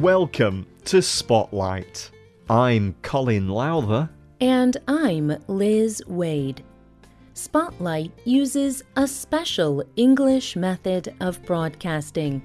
Welcome to Spotlight. I'm Colin Lowther. And I'm Liz Waid. Spotlight uses a special English method of broadcasting.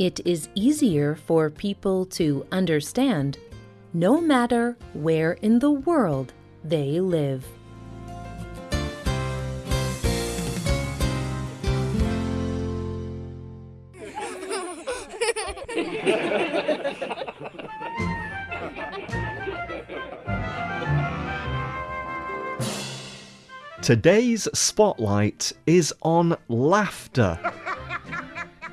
It is easier for people to understand no matter where in the world they live. Today's spotlight is on laughter.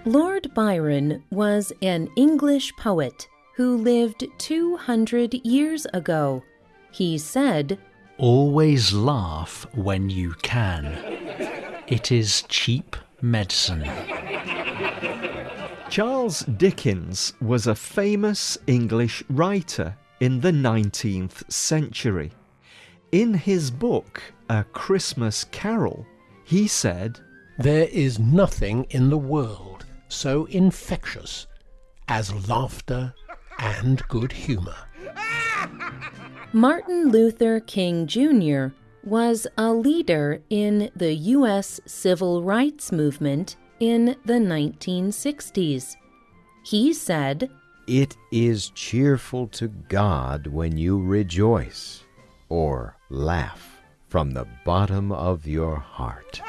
Lord Byron was an English poet who lived 200 years ago. He said, Always laugh when you can. It is cheap medicine. Charles Dickens was a famous English writer in the 19th century. In his book, A Christmas Carol, he said, There is nothing in the world so infectious as laughter and good humor. Martin Luther King Jr. was a leader in the U.S. civil rights movement in the 1960s. He said, It is cheerful to God when you rejoice or laugh from the bottom of your heart.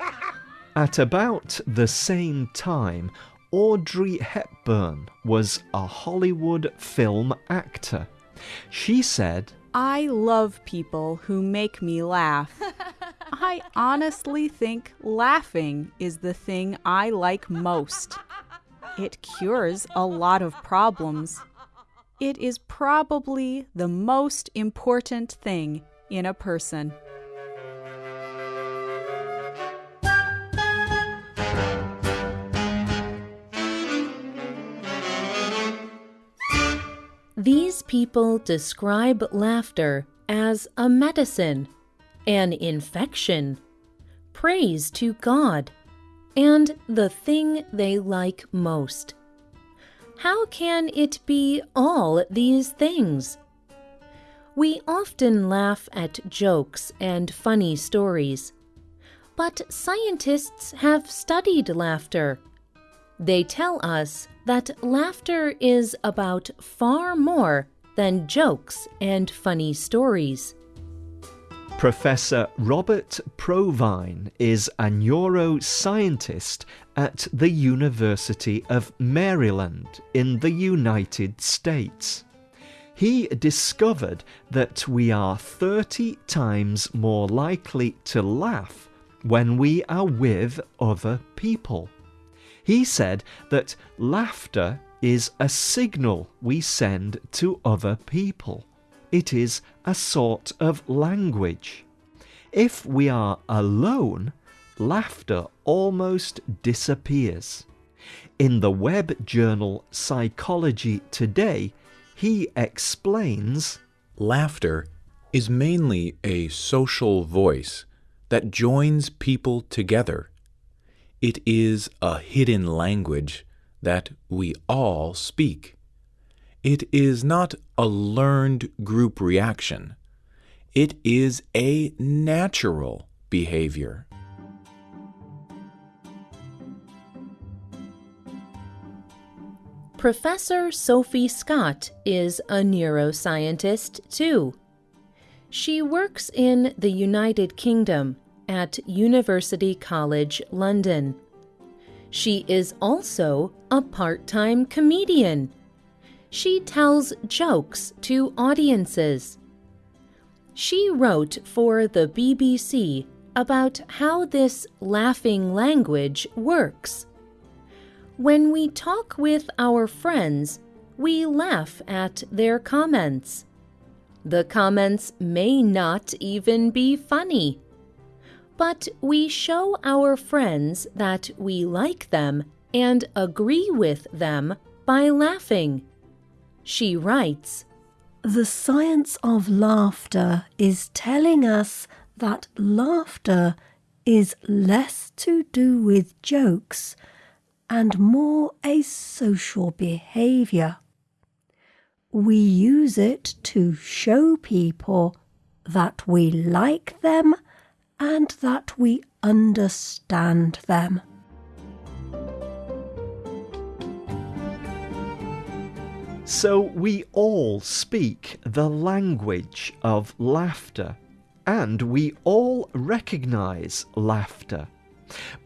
At about the same time, Audrey Hepburn was a Hollywood film actor. She said, I love people who make me laugh. I honestly think laughing is the thing I like most. It cures a lot of problems. It is probably the most important thing in a person. These people describe laughter as a medicine, an infection, praise to God, and the thing they like most. How can it be all these things? We often laugh at jokes and funny stories. But scientists have studied laughter. They tell us that laughter is about far more than jokes and funny stories. Professor Robert Provine is a neuroscientist at the University of Maryland in the United States. He discovered that we are 30 times more likely to laugh when we are with other people. He said that laughter is a signal we send to other people. It is a sort of language. If we are alone, laughter almost disappears. In the web journal Psychology Today, he explains Laughter is mainly a social voice that joins people together. It is a hidden language that we all speak. It is not a learned group reaction. It is a natural behavior. Professor Sophie Scott is a neuroscientist too. She works in the United Kingdom at University College London. She is also a part time comedian. She tells jokes to audiences. She wrote for the BBC about how this laughing language works. When we talk with our friends, we laugh at their comments. The comments may not even be funny. But we show our friends that we like them and agree with them by laughing. She writes, The science of laughter is telling us that laughter is less to do with jokes and more a social behaviour. We use it to show people that we like them and that we understand them. So we all speak the language of laughter, and we all recognize laughter.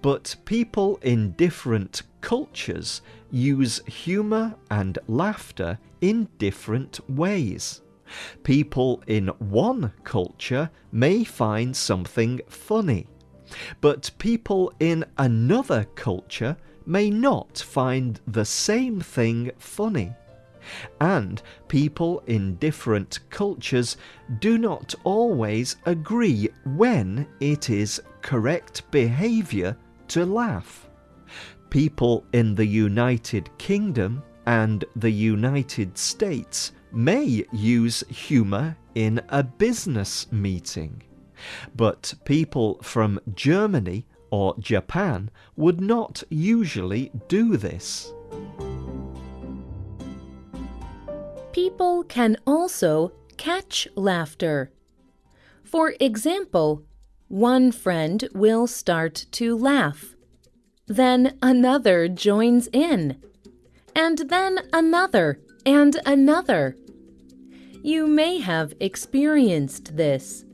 But people in different cultures use humour and laughter in different ways. People in one culture may find something funny, but people in another culture may not find the same thing funny. And people in different cultures do not always agree when it is correct behaviour to laugh. People in the United Kingdom and the United States may use humour in a business meeting, but people from Germany or Japan would not usually do this. People can also catch laughter. For example, one friend will start to laugh. Then another joins in. And then another and another. You may have experienced this.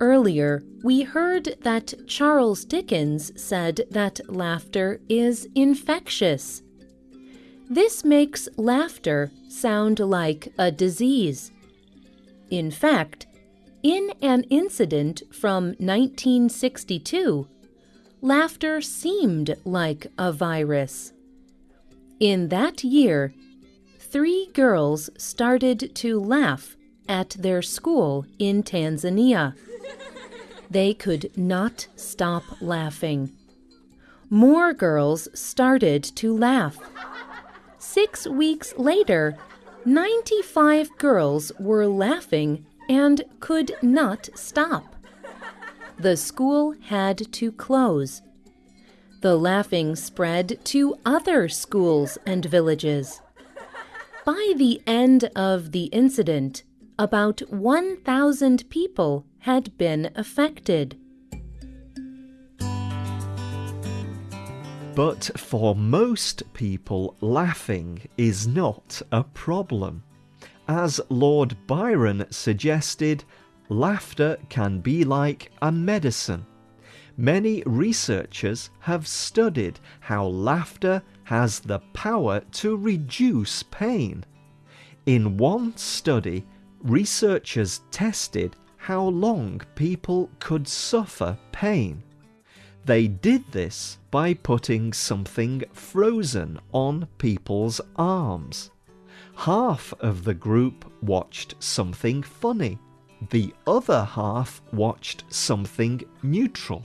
Earlier, we heard that Charles Dickens said that laughter is infectious. This makes laughter sound like a disease. In fact, in an incident from 1962, laughter seemed like a virus. In that year, three girls started to laugh at their school in Tanzania. They could not stop laughing. More girls started to laugh. Six weeks later, 95 girls were laughing and could not stop. The school had to close. The laughing spread to other schools and villages. By the end of the incident, about 1,000 people had been affected. But for most people, laughing is not a problem. As Lord Byron suggested, laughter can be like a medicine. Many researchers have studied how laughter has the power to reduce pain. In one study, researchers tested how long people could suffer pain. They did this by putting something frozen on people's arms. Half of the group watched something funny. The other half watched something neutral.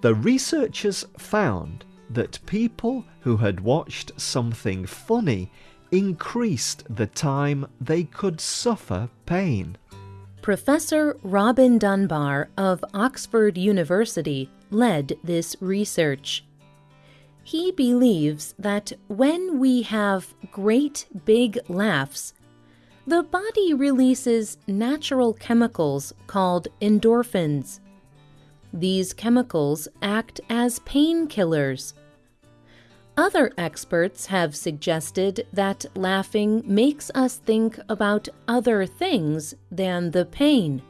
The researchers found that people who had watched something funny increased the time they could suffer pain. Professor Robin Dunbar of Oxford University led this research. He believes that when we have great big laughs, the body releases natural chemicals called endorphins. These chemicals act as painkillers. Other experts have suggested that laughing makes us think about other things than the pain.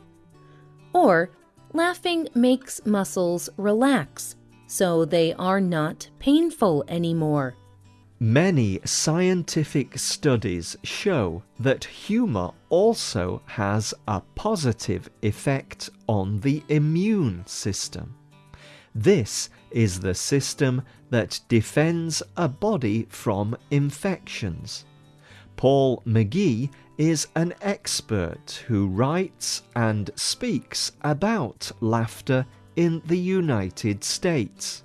Or laughing makes muscles relax so they are not painful anymore. Many scientific studies show that humour also has a positive effect on the immune system. This is the system that defends a body from infections. Paul McGhee is an expert who writes and speaks about laughter in the United States.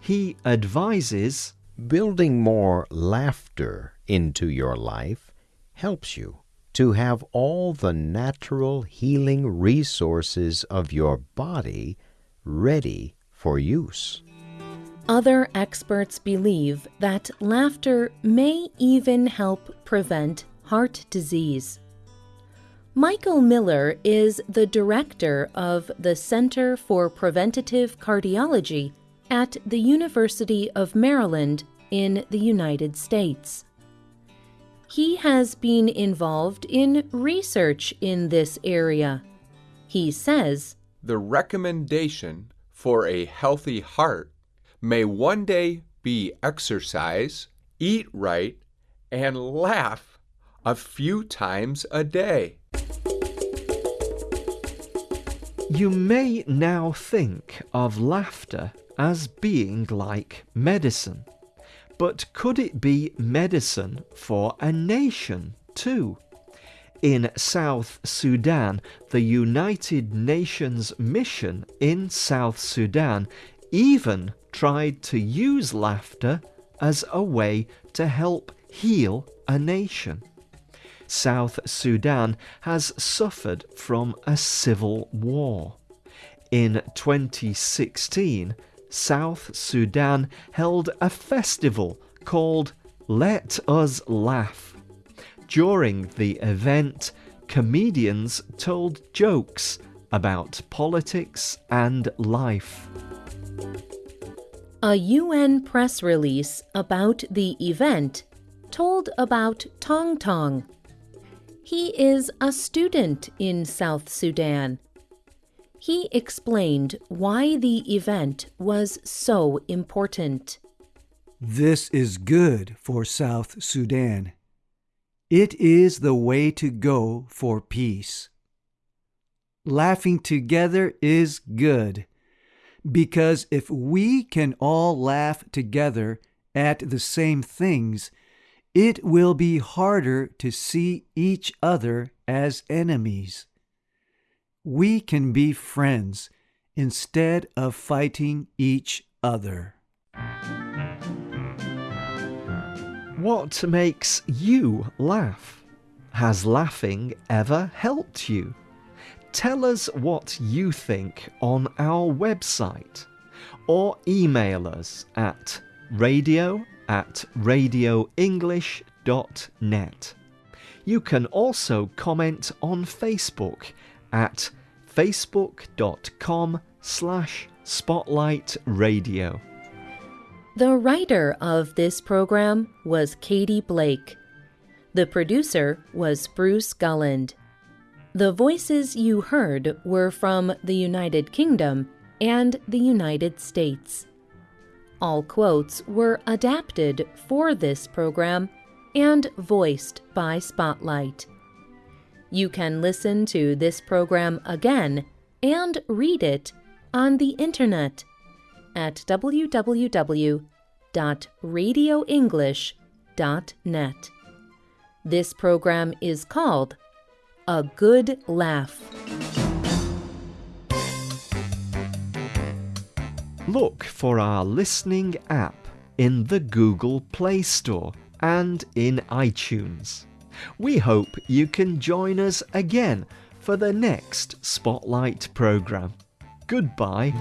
He advises Building more laughter into your life helps you to have all the natural healing resources of your body ready for use. Other experts believe that laughter may even help prevent heart disease. Michael Miller is the director of the Center for Preventative Cardiology at the University of Maryland in the United States. He has been involved in research in this area. He says, The recommendation for a healthy heart may one day be exercise, eat right, and laugh a few times a day. You may now think of laughter as being like medicine. But could it be medicine for a nation too? In South Sudan, the United Nations mission in South Sudan even tried to use laughter as a way to help heal a nation. South Sudan has suffered from a civil war. In 2016, South Sudan held a festival called Let Us Laugh. During the event, comedians told jokes about politics and life. A UN press release about the event told about Tong Tong. He is a student in South Sudan. He explained why the event was so important. This is good for South Sudan. It is the way to go for peace. Laughing together is good because if we can all laugh together at the same things, it will be harder to see each other as enemies. We can be friends instead of fighting each other. What makes you laugh? Has laughing ever helped you? Tell us what you think on our website or email us at radio at radioenglish.net. You can also comment on Facebook at facebook.com slash spotlightradio. The writer of this program was Katie Blake. The producer was Bruce Gulland. The voices you heard were from the United Kingdom and the United States. All quotes were adapted for this program and voiced by Spotlight. You can listen to this program again and read it on the internet at www.radioenglish.net. This program is called A Good Laugh. Look for our listening app in the Google Play Store and in iTunes. We hope you can join us again for the next Spotlight programme. Goodbye.